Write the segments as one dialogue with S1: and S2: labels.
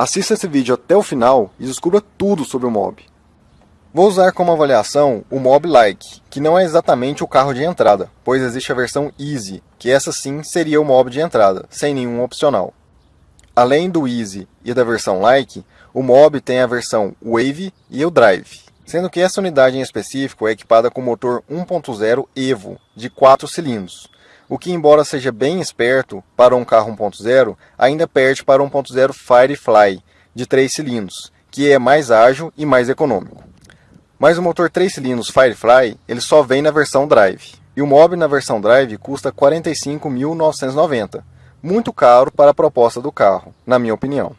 S1: Assista esse vídeo até o final e descubra tudo sobre o Mob. Vou usar como avaliação o Mob Like, que não é exatamente o carro de entrada, pois existe a versão Easy, que essa sim seria o Mob de entrada, sem nenhum opcional. Além do Easy e da versão Like, o Mob tem a versão Wave e o Drive, sendo que essa unidade em específico é equipada com motor 1.0 Evo de 4 cilindros, o que embora seja bem esperto para um carro 1.0, ainda perde para 1.0 Firefly de 3 cilindros, que é mais ágil e mais econômico. Mas o motor 3 cilindros Firefly, ele só vem na versão Drive, e o Mob na versão Drive custa R$ 45.990, muito caro para a proposta do carro, na minha opinião.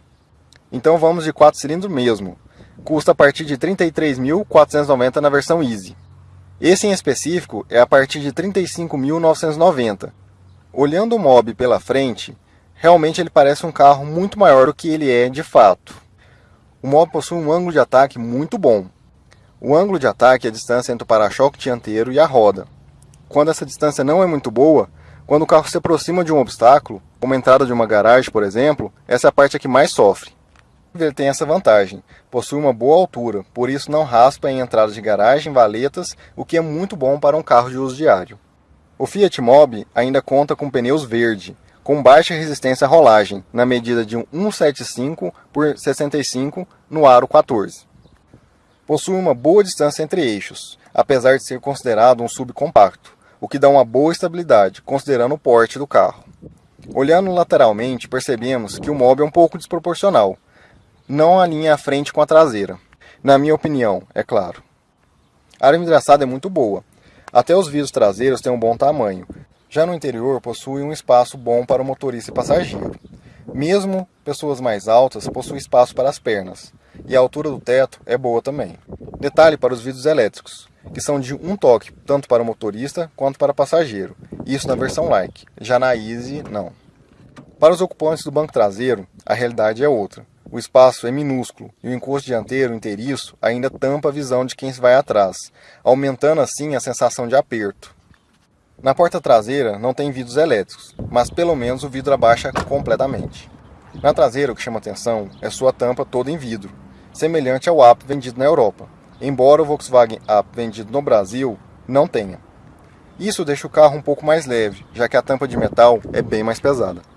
S1: Então vamos de 4 cilindros mesmo, custa a partir de R$ 33.490 na versão Easy. Esse em específico é a partir de 35.990. Olhando o Mob pela frente, realmente ele parece um carro muito maior do que ele é de fato. O Mob possui um ângulo de ataque muito bom. O ângulo de ataque é a distância entre o para-choque dianteiro e a roda. Quando essa distância não é muito boa, quando o carro se aproxima de um obstáculo, como a entrada de uma garagem, por exemplo, essa é a parte que mais sofre. Tem essa vantagem, possui uma boa altura, por isso não raspa em entradas de garagem, valetas, o que é muito bom para um carro de uso diário. O Fiat Mobi ainda conta com pneus verde, com baixa resistência à rolagem, na medida de 175 por 65 no aro 14. Possui uma boa distância entre eixos, apesar de ser considerado um subcompacto, o que dá uma boa estabilidade, considerando o porte do carro. Olhando lateralmente, percebemos que o Mobi é um pouco desproporcional, não alinha a frente com a traseira. Na minha opinião, é claro. A área envidraçada é muito boa. Até os vidros traseiros têm um bom tamanho. Já no interior possui um espaço bom para o motorista e passageiro. Mesmo pessoas mais altas possuem espaço para as pernas. E a altura do teto é boa também. Detalhe para os vidros elétricos, que são de um toque, tanto para o motorista quanto para o passageiro. Isso na versão Like. Já na Easy, não. Para os ocupantes do banco traseiro, a realidade é outra. O espaço é minúsculo e o encosto dianteiro inteiriço ainda tampa a visão de quem vai atrás, aumentando assim a sensação de aperto. Na porta traseira não tem vidros elétricos, mas pelo menos o vidro abaixa completamente. Na traseira o que chama atenção é sua tampa toda em vidro, semelhante ao Up vendido na Europa, embora o Volkswagen Up vendido no Brasil não tenha. Isso deixa o carro um pouco mais leve, já que a tampa de metal é bem mais pesada.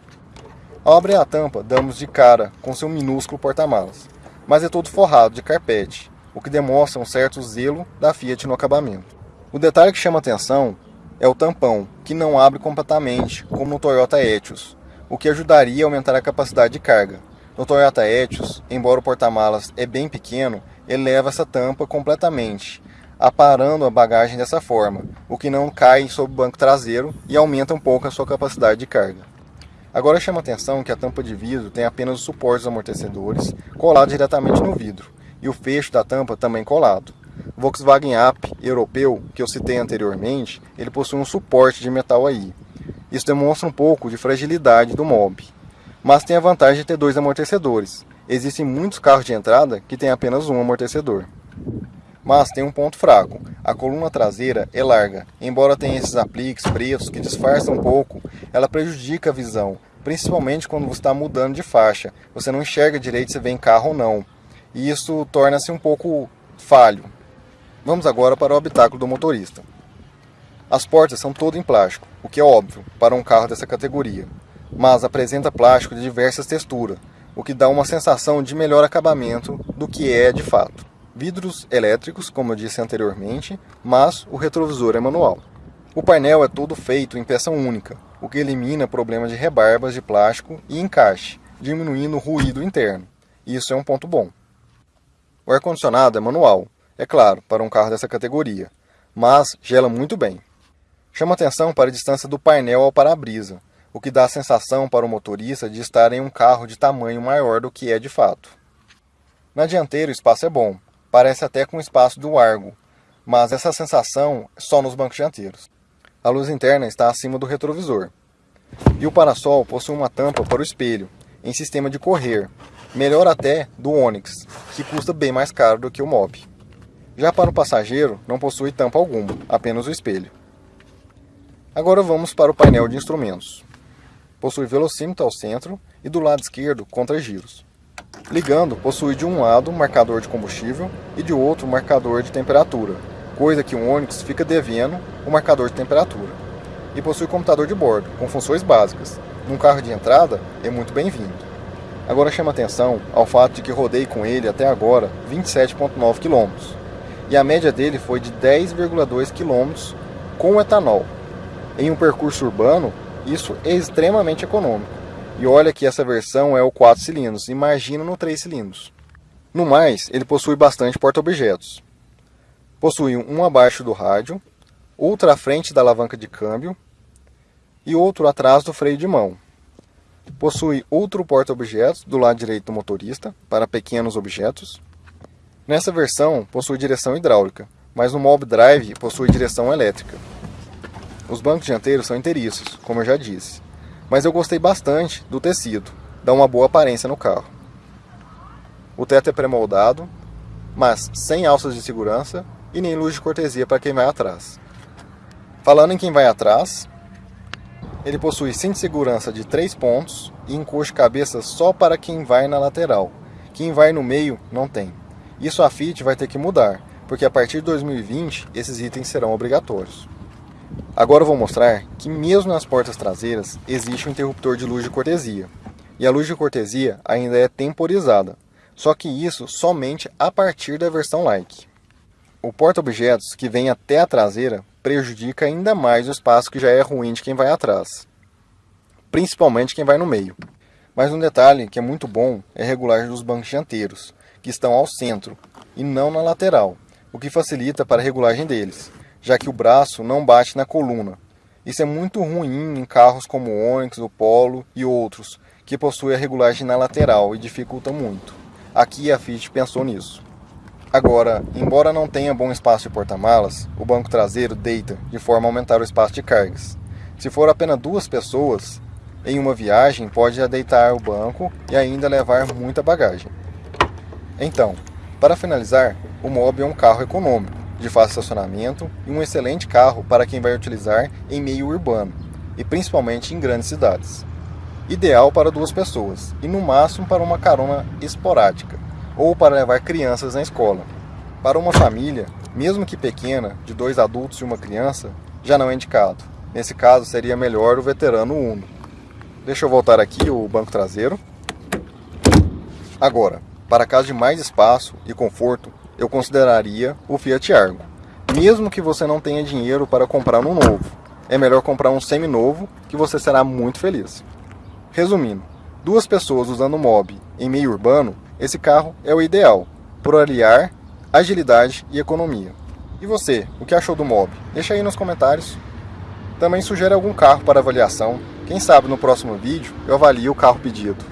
S1: Ao abrir a tampa, damos de cara com seu minúsculo porta-malas, mas é todo forrado de carpete, o que demonstra um certo zelo da Fiat no acabamento. O detalhe que chama atenção é o tampão, que não abre completamente, como no Toyota Etios, o que ajudaria a aumentar a capacidade de carga. No Toyota Etios, embora o porta-malas é bem pequeno, ele leva essa tampa completamente, aparando a bagagem dessa forma, o que não cai sobre o banco traseiro e aumenta um pouco a sua capacidade de carga. Agora chama atenção que a tampa de vidro tem apenas os suportes amortecedores colados diretamente no vidro, e o fecho da tampa também colado. O Volkswagen Up europeu, que eu citei anteriormente, ele possui um suporte de metal aí. Isso demonstra um pouco de fragilidade do mob. Mas tem a vantagem de ter dois amortecedores. Existem muitos carros de entrada que têm apenas um amortecedor. Mas tem um ponto fraco. A coluna traseira é larga. Embora tenha esses apliques pretos que disfarçam um pouco, ela prejudica a visão, principalmente quando você está mudando de faixa. Você não enxerga direito se vem carro ou não. E isso torna-se um pouco falho. Vamos agora para o habitáculo do motorista. As portas são todas em plástico, o que é óbvio para um carro dessa categoria, mas apresenta plástico de diversas texturas, o que dá uma sensação de melhor acabamento do que é de fato vidros elétricos, como eu disse anteriormente, mas o retrovisor é manual. O painel é todo feito em peça única, o que elimina problemas de rebarbas de plástico e encaixe, diminuindo o ruído interno. Isso é um ponto bom. O ar-condicionado é manual, é claro, para um carro dessa categoria, mas gela muito bem. Chama atenção para a distância do painel ao para-brisa, o que dá a sensação para o motorista de estar em um carro de tamanho maior do que é de fato. Na dianteira o espaço é bom, parece até com o espaço do Argo, mas essa sensação é só nos bancos dianteiros. A luz interna está acima do retrovisor. E o parasol possui uma tampa para o espelho, em sistema de correr, melhor até do Onix, que custa bem mais caro do que o Mob. Já para o passageiro, não possui tampa alguma, apenas o espelho. Agora vamos para o painel de instrumentos. Possui velocímetro ao centro e do lado esquerdo contra-giros. Ligando, possui de um lado um marcador de combustível e de outro um marcador de temperatura, coisa que o Onix fica devendo o marcador de temperatura. E possui computador de bordo, com funções básicas. Num carro de entrada, é muito bem-vindo. Agora chama atenção ao fato de que rodei com ele até agora 27,9 km. E a média dele foi de 10,2 km com etanol. Em um percurso urbano, isso é extremamente econômico. E olha que essa versão é o 4 cilindros, imagina no 3 cilindros. No mais, ele possui bastante porta-objetos. Possui um abaixo do rádio, outro à frente da alavanca de câmbio e outro atrás do freio de mão. Possui outro porta-objetos do lado direito do motorista, para pequenos objetos. Nessa versão, possui direção hidráulica, mas no Mob Drive possui direção elétrica. Os bancos dianteiros são inteiriços, como eu já disse, mas eu gostei bastante do tecido, dá uma boa aparência no carro. O teto é pré-moldado, mas sem alças de segurança e nem luz de cortesia para quem vai atrás. Falando em quem vai atrás, ele possui cinto de segurança de 3 pontos e encosto de cabeça só para quem vai na lateral. Quem vai no meio não tem. Isso a Fiat vai ter que mudar, porque a partir de 2020 esses itens serão obrigatórios. Agora eu vou mostrar que mesmo nas portas traseiras existe um interruptor de luz de cortesia. E a luz de cortesia ainda é temporizada, só que isso somente a partir da versão Like. O porta-objetos que vem até a traseira prejudica ainda mais o espaço que já é ruim de quem vai atrás, principalmente quem vai no meio. Mas um detalhe que é muito bom é a regulagem dos bancos dianteiros, que estão ao centro e não na lateral, o que facilita para a regulagem deles já que o braço não bate na coluna. Isso é muito ruim em carros como o Onix, o Polo e outros, que possuem a regulagem na lateral e dificultam muito. Aqui a Fiat pensou nisso. Agora, embora não tenha bom espaço de porta-malas, o banco traseiro deita de forma a aumentar o espaço de cargas. Se for apenas duas pessoas, em uma viagem pode deitar o banco e ainda levar muita bagagem. Então, para finalizar, o Mob é um carro econômico, de fácil estacionamento e um excelente carro para quem vai utilizar em meio urbano e principalmente em grandes cidades. Ideal para duas pessoas e no máximo para uma carona esporádica ou para levar crianças na escola. Para uma família, mesmo que pequena, de dois adultos e uma criança, já não é indicado. Nesse caso seria melhor o veterano Uno. Deixa eu voltar aqui o banco traseiro. Agora, para caso de mais espaço e conforto, eu consideraria o Fiat Argo. Mesmo que você não tenha dinheiro para comprar um novo, é melhor comprar um semi-novo que você será muito feliz. Resumindo, duas pessoas usando o Mob em meio urbano, esse carro é o ideal, por aliar agilidade e economia. E você, o que achou do Mob? Deixa aí nos comentários. Também sugere algum carro para avaliação, quem sabe no próximo vídeo eu avalio o carro pedido.